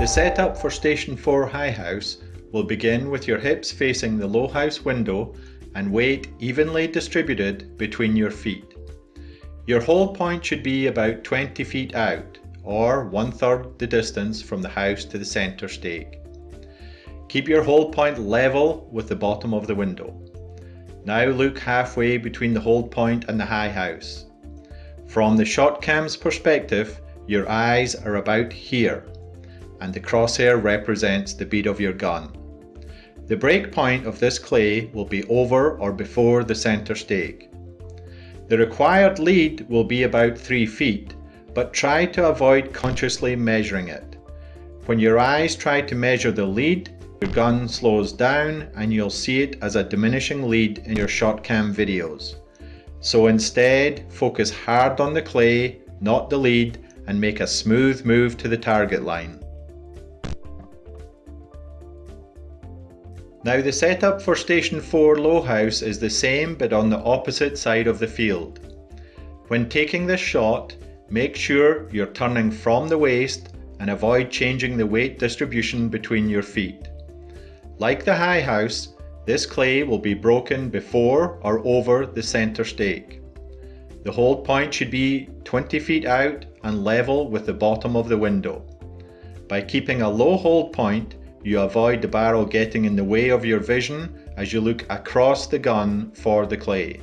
The setup for Station 4 High House will begin with your hips facing the low house window and weight evenly distributed between your feet. Your hold point should be about 20 feet out, or one third the distance from the house to the centre stake. Keep your hold point level with the bottom of the window. Now look halfway between the hold point and the high house. From the ShotCam's perspective, your eyes are about here, and the crosshair represents the bead of your gun. The break point of this clay will be over or before the centre stake. The required lead will be about 3 feet, but try to avoid consciously measuring it. When your eyes try to measure the lead, your gun slows down and you'll see it as a diminishing lead in your ShotCam videos. So instead, focus hard on the clay, not the lead, and make a smooth move to the target line. Now the setup for Station 4 Low House is the same but on the opposite side of the field. When taking this shot, make sure you're turning from the waist and avoid changing the weight distribution between your feet. Like the high house, this clay will be broken before or over the centre stake. The hold point should be 20 feet out and level with the bottom of the window. By keeping a low hold point, you avoid the barrel getting in the way of your vision as you look across the gun for the clay.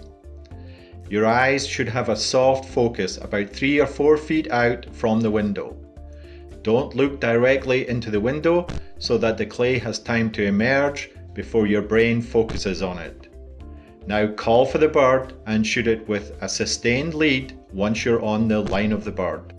Your eyes should have a soft focus about 3 or 4 feet out from the window. Don't look directly into the window so that the clay has time to emerge before your brain focuses on it. Now call for the bird and shoot it with a sustained lead once you're on the line of the bird.